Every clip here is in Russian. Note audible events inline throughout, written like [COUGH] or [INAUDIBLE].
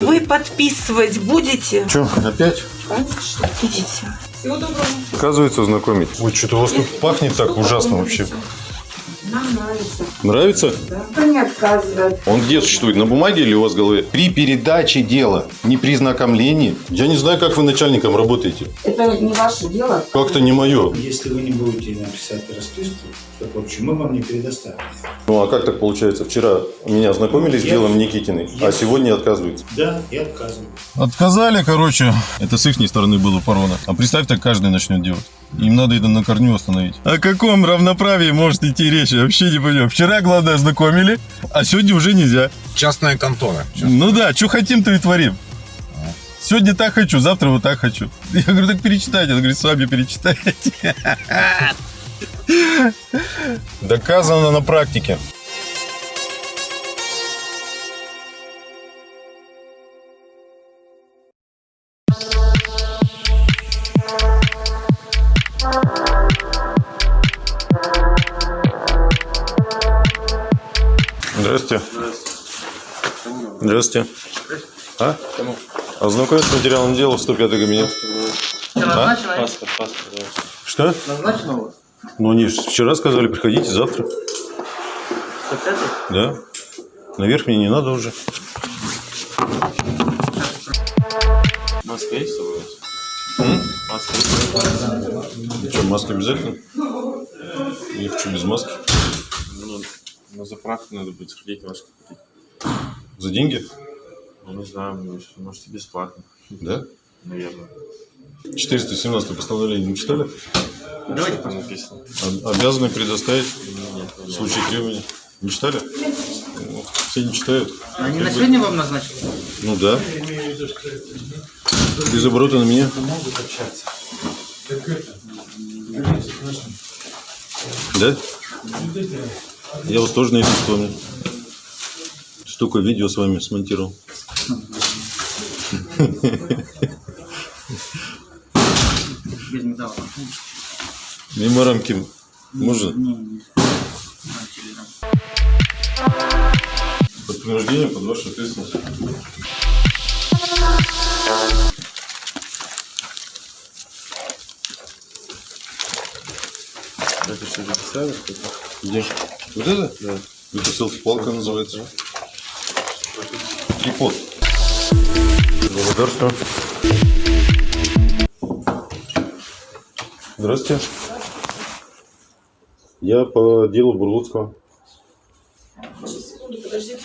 Вы подписывать будете? Че, опять? Конечно. Идите. Всего доброго. Оказывается, знакомить. Ой, что-то у вас тут пахнет так ужасно вообще. Нам нравится. Нравится? Никто не отказывает. Он где существует? На бумаге или у вас в голове? При передаче дела, не при знакомлении. Я не знаю, как вы начальником работаете. Это не ваше дело. Как-то не мое. Если вы не будете написать расписку, то в общем мы вам не предоставим. Ну а как так получается? Вчера меня ознакомились с Я- делом Никитиной, а Я- сегодня отказываются. Да, я отказываю. Отказали, короче. Это с их стороны было порвано. А представь, так каждый начнет делать. Им надо это на корню остановить. О каком равноправии может идти речь? Вообще не понимаю. Вчера, главное, ознакомили, а сегодня уже нельзя. Частная контора. Ну да, что хотим, то и творим. Сегодня так хочу, завтра вот так хочу. Я говорю, так перечитайте. Он говорит, сами перечитайте. Доказано на практике. Здравствуйте. Здравствуйте. А? Ознакомиться с материалом дела в 105 кабинет. А? Паспорт, паспорт. да. Что? Назначено у вас? Ну, они вчера сказали, приходите завтра. 105 Да? Наверх мне не надо уже. Маска есть с собой у вас? М? Маска есть? Что, маска обязательно? Я хочу без маски. На заправку надо будет сходить маску купить. За деньги? Ну, не знаю, может, можете бесплатно. Да? Наверное. 417 постановление не читали? Давайте там написано. Об- Обязаны предоставить Нет, в нет. случае требования. Не читали? Ну, Все не читают. Они на сегодня вам назначили? Ну да. Без оборота на меня. Да? Я вас тоже найду вспомнил. Столько видео с вами смонтировал. Без металла. Мимо рамки можно? Под принуждением, под вашу ответственность. Где? Вот это? Да. Это селфи-палка называется. Трипод. Благодарствую. Здравствуйте. Я по делу Бурлуцкого. Секунду, подождите.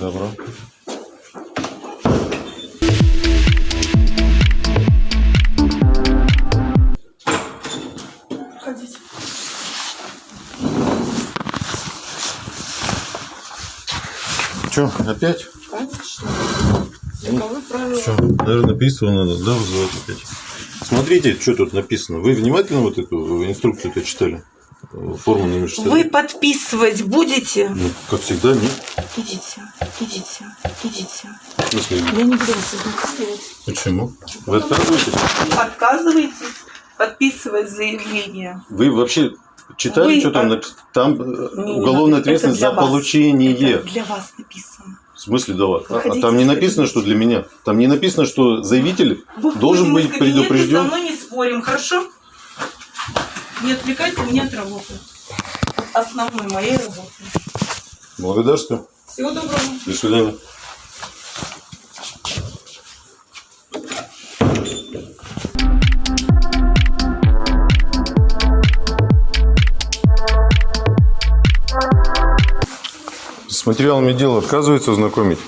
Добро. Че, опять? Конечно. Ну. Что, наверное, надо, да, вызывать опять? Смотрите, что тут написано. Вы внимательно вот эту инструкцию-то читали? Форму номер 60? Вы подписывать будете? Ну, как всегда, нет. Идите, идите, идите. В смысле, Я не буду вас ознакомливать. почему? Вы отказываетесь? Отказываетесь подписывать заявление? Вы вообще читали, Вы что там от- написано? Там э, Не, уголовная надо. ответственность за вас. получение. Это для вас написано. В смысле, да? А- А, там не написано, что для меня. Там не написано, что заявитель должен быть из кабинета, Со предупрежден. мной не спорим, хорошо? Не отвлекайте меня от работы. Основной моей работы. Благодарствую. Всего доброго. До свидания. С материалами дела отказывается знакомить?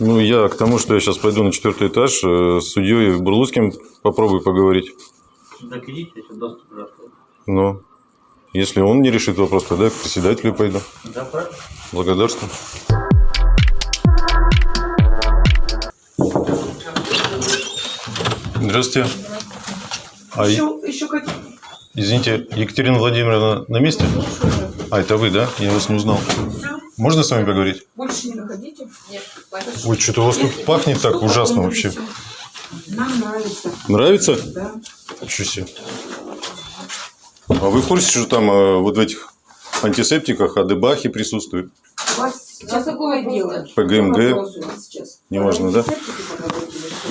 Ну, я к тому, что я сейчас пойду на четвертый этаж э, с судьей Бурлуцким попробую поговорить. Так идите, если доступ. Но если он не решит вопрос, тогда я к председателю пойду. Да, правильно? Благодарствую. Здравствуйте. А, Еще, еще какие? извините, Екатерина Владимировна на месте? А, это вы, да? Я вас не узнал. Все? Можно с вами поговорить? Больше не находите? Нет. Ой, что-то у вас тут пахнет так ужасно вообще. Нам нравится. Нравится? Да. Ничего себе. А вы в курсе, что там э, вот в этих антисептиках адебахи присутствует? У вас Сейчас какое дело? По ГМГ. Не важно, да?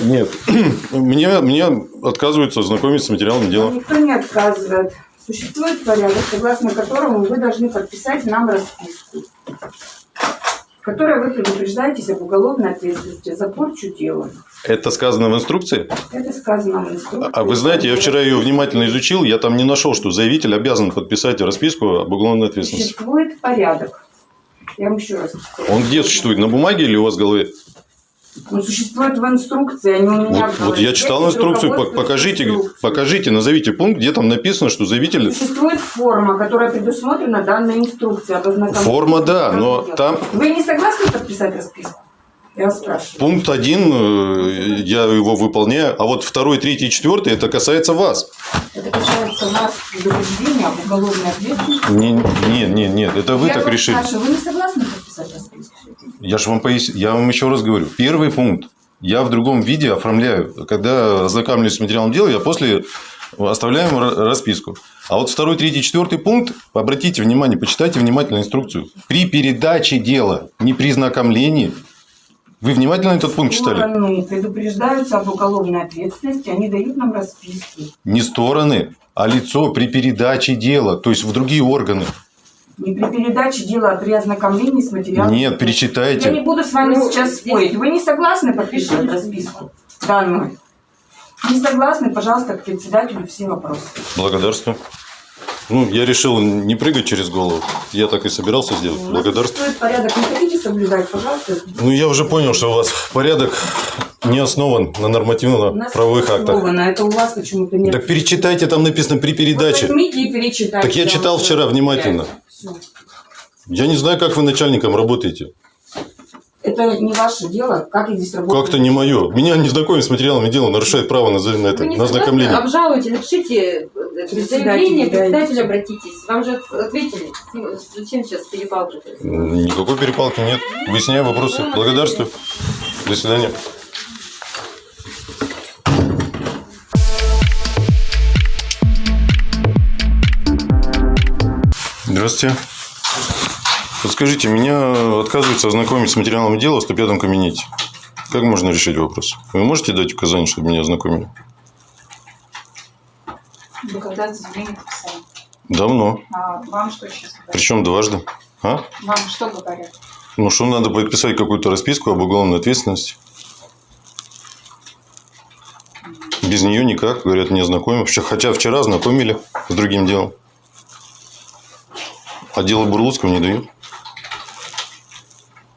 Нет. [CLEARS THROAT] Мне, мне отказываются знакомиться с материалом дела. Никто не отказывает. Существует порядок, согласно которому вы должны подписать нам расписку, в которой вы предупреждаетесь об уголовной ответственности за порчу дела. Это сказано в инструкции? Это сказано в инструкции. А вы знаете, я вчера ее внимательно изучил, я там не нашел, что заявитель обязан подписать расписку об уголовной ответственности. Существует порядок. Я вам еще раз повторю. Он где существует? На бумаге или у вас в голове? Он существует в инструкции, не у меня. Вот, вот я читал инструкцию, покажите, инструкции. покажите, назовите пункт, где там написано, что заявитель... Существует форма, которая предусмотрена данной инструкцией. Форма, да, но материалом. там Вы не согласны подписать расписку? Я вас спрашиваю. пункт один, э, я его выполняю, а вот второй, третий, четвертый, это касается вас. Это касается нас предупреждения об уголовной ответственности. Не, не, не, нет, это вы Я так вас решили. спрашиваю, вы не согласны подписать расписку? Я же вам пояс... я вам еще раз говорю. Первый пункт я в другом виде оформляю. Когда ознакомлюсь с материалом дела, я после оставляем ра- расписку. А вот второй, третий, четвертый пункт, обратите внимание, почитайте внимательно инструкцию. При передаче дела, не при знакомлении. Вы внимательно этот пункт читали? Стороны предупреждаются об уголовной ответственности, они дают нам расписки. Не стороны, а лицо при передаче дела, то есть в другие органы. Не при передаче дела, а при ознакомлении с материалом. Нет, Я не перечитайте. буду с вами Ну, сейчас спорить. Вы не согласны подписывать расписку данную? Не согласны, пожалуйста, к председателю все вопросы. Благодарствую. Ну, я решил не прыгать через голову. Я так и собирался сделать. Благодарствую. существует порядок. Не хотите соблюдать, пожалуйста. Ну, я уже понял, что у вас порядок не основан на нормативно-правовых актах. Это у вас почему-то нет. Так перечитайте, там написано при Вот передаче. возьмите и перечитайте. Так я читал вчера внимательно. Я не знаю, как вы начальником работаете. Это не ваше дело, как я здесь работаю. Как-то не мое. Меня не знакомить с материалами дела нарушает право на, на это, Вы не на ознакомление. Обжалуйте, напишите э, заявление, дайте. председателю обратитесь. Вам же ответили. Зачем сейчас перепалка? Никакой перепалки нет. Выясняю вопросы. Благодарствую. До свидания. Здравствуйте. Подскажите, меня отказывается ознакомить с материалом дела в 105 кабинете. Как можно решить вопрос? Вы можете дать указание, чтобы меня ознакомили? Вы когда заявление написали? Давно. А вам что сейчас говорят? Причем дважды. А? Вам что говорят? Ну, что надо подписать какую-то расписку об уголовной ответственности. Без нее никак, говорят, не. Вообще, Хотя вчера знакомили с другим делом. А дело Бурлуцкого не дают.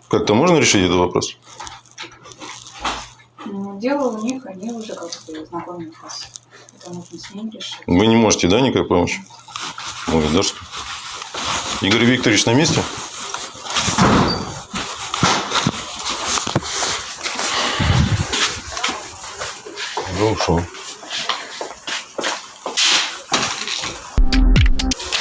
Как-то можно решить этот вопрос? Ну, дело у них, они уже как бы знакомят вас. Это нужно с ним решить. Вы не можете, да, никак помочь? Ой, да что? Игорь Викторович на месте? Да ушел.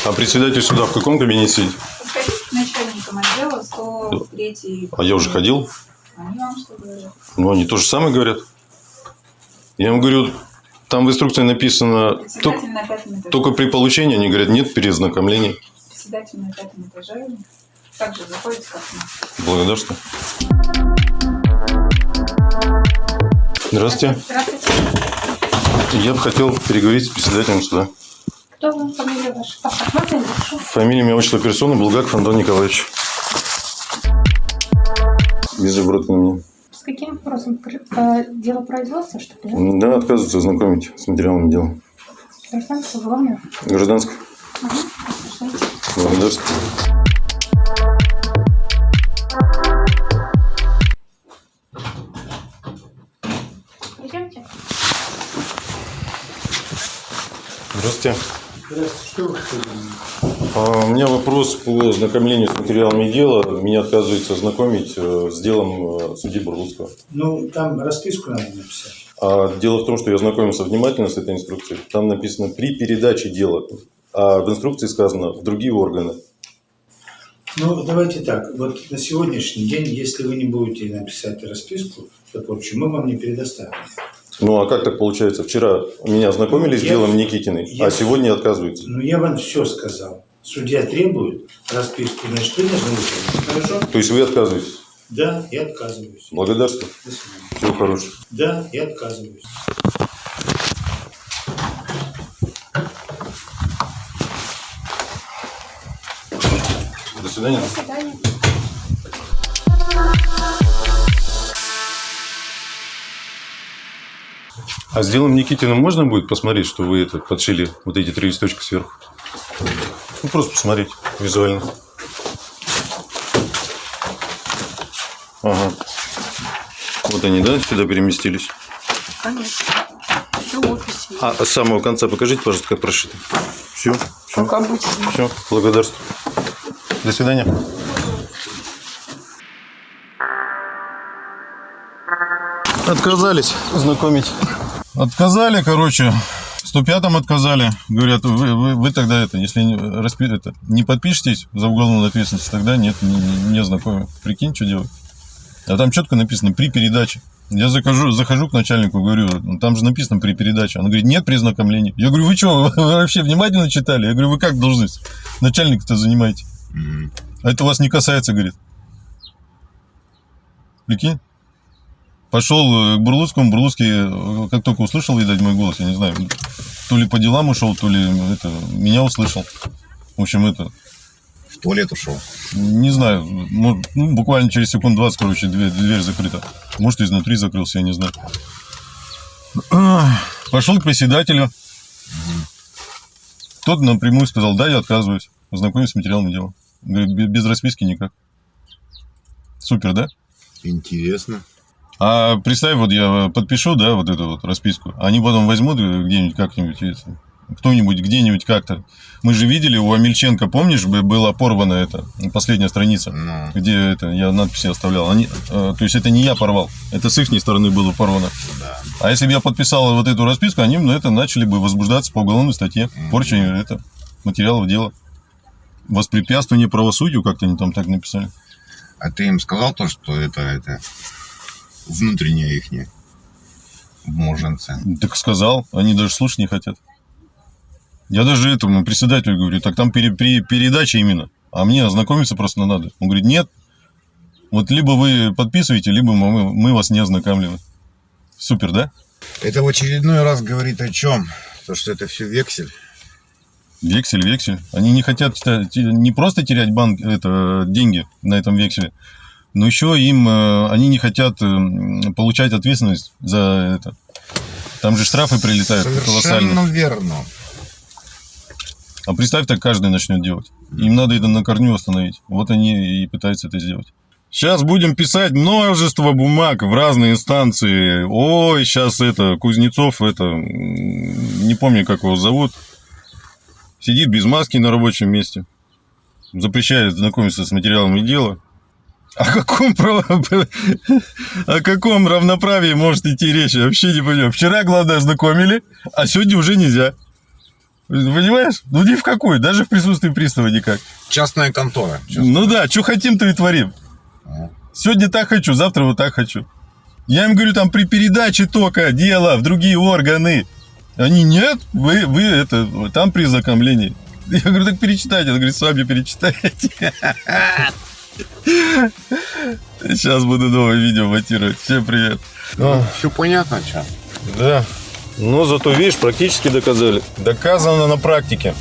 А председатель суда в каком кабинете сидит? Подходите к начальникам отдела 103 А я уже ходил. Они вам что говорят? Ну, они то же самое говорят. Я им говорю, там в инструкции написано, только, только при получении, они говорят, нет перезнакомления. Председатель на пятом этаже. Также заходите как мы. Благодарствую. Здравствуйте. Здравствуйте. Я бы хотел переговорить с председателем суда. Кто вы? Фамилия ваша? Паспорт можно? Фамилия, имя, отчество персоны Булгаков Антон Николаевич. Виза-брод на мне. С каким вопросом? Э, Дело производства, что ли? Да, отказывается знакомить с материалом дела. Гражданство, уголовное? Гражданское. Благодарствую. Идемте. Здравствуйте. А, У меня вопрос по знакомлению с материалами дела. Меня отказывается знакомить э, с делом э, судьи Бурлуцкого. Ну, там расписку надо написать. А дело в том, что я знакомился внимательно с этой инструкцией. Там написано при передаче дела. А в инструкции сказано в другие органы. Ну, давайте так. Вот на сегодняшний день, если вы не будете написать расписку, то, в общем, мы вам не предоставим. Ну а как так получается? Вчера меня знакомили с Я- делом Никитиной, я- а сегодня отказываются. Ну, я вам все сказал. судья требует расписку, значит, вы должны выполнить. Хорошо? То есть вы отказываетесь? Да, я отказываюсь. Благодарствую. До свидания. Всего хорошего. Да, я отказываюсь. До свидания. До свидания. А с делом Никитина можно будет посмотреть, что вы это подшили вот эти три листочка сверху? Ну, просто посмотреть визуально. Ага. Вот они, да, сюда переместились? Конечно. Все в офисе. А с самого конца покажите, пожалуйста, как прошито. Все, все, Как обычно. все, благодарствую. До свидания. Отказались знакомить. Отказали, короче. В 105-м отказали. Говорят, вы, вы, вы тогда это, если не, распи, это, не подпишетесь за уголовную ответственность, тогда нет, не, не, не знакомы. Прикинь, что делать. А там четко написано при передаче. Я захожу, захожу к начальнику, говорю, «Ну, там же написано при передаче. Он говорит, нет при знакомлении. Я говорю, вы что, вы вообще внимательно читали? Я говорю, вы как должность начальника-то занимаете? А это вас не касается, говорит. Прикинь? Пошел э, к Бурлуцкому, Бурлуцкий, э, как только услышал, видать, мой голос, я не знаю, то ли по делам ушел, то ли это, меня услышал. В общем, это, В туалет ушел. не знаю, ну, буквально через секунд 20, короче, дверь, дверь закрыта. Может, изнутри закрылся, я не знаю. [CLEARS THROAT] Пошел к председателю. Тот напрямую сказал, да, я отказываюсь. Ознакомиться с материалом дела. Говорит, «Бе- без расписки никак. Супер, да? Интересно. А представь, вот я подпишу, да, вот эту вот расписку. Они потом возьмут где-нибудь как-нибудь, кто-нибудь где-нибудь как-то. Мы же видели, у Амельченко, помнишь, бы- была порвана эта последняя страница, Ну, где это я надписи оставлял. Они, э, то есть это не я порвал, это с их стороны было порвано. да. А если бы я подписал вот эту расписку, они ну, это начали бы возбуждаться по уголовной статье. Порча это, материалов дела. Воспрепятствование правосудию, как-то они там так написали. А ты им сказал то, что это, это внутреннее ихнее моженце? Так сказал, они даже слушать не хотят. Я даже этому председателю говорю, так там пере- при передаче именно, а мне ознакомиться просто надо. Он говорит, нет, вот либо вы подписываете, либо мы, мы вас не ознакомливаем. Супер, да? Это в очередной раз говорит о чем? То, что это все вексель. Вексель, вексель. Они не хотят те- не просто терять банк, это, деньги на этом векселе, но еще им, э, они не хотят э, получать ответственность за это. Там же штрафы прилетают колоссальные. Совершенно верно. А представь, так каждый начнет делать. Им надо это на корню остановить. Вот они и пытаются это сделать. Сейчас будем писать множество бумаг в разные инстанции. Ой, сейчас это, Кузнецов, это, не помню, как его зовут, сидит без маски на рабочем месте, запрещает знакомиться с материалами дела. О каком, право- о каком равноправии может идти речь? Я вообще не понимаю. Вчера, главное, ознакомили, а сегодня уже нельзя. Понимаешь? Ну ни в какой, даже в присутствии пристава никак. Частная контора. Ну да, что хотим, то и творим. Ага. Сегодня так хочу, завтра вот так хочу. Я им говорю, там при передаче только дело в другие органы. Они, нет, вы, вы это, там при ознакомлении. Я говорю, так перечитайте. Он говорит, сами перечитайте. [LAUGHS] Сейчас буду новое видео монтировать. Всем привет. Все понятно, что? Да. Но зато, видишь, практически доказали. Доказано на практике.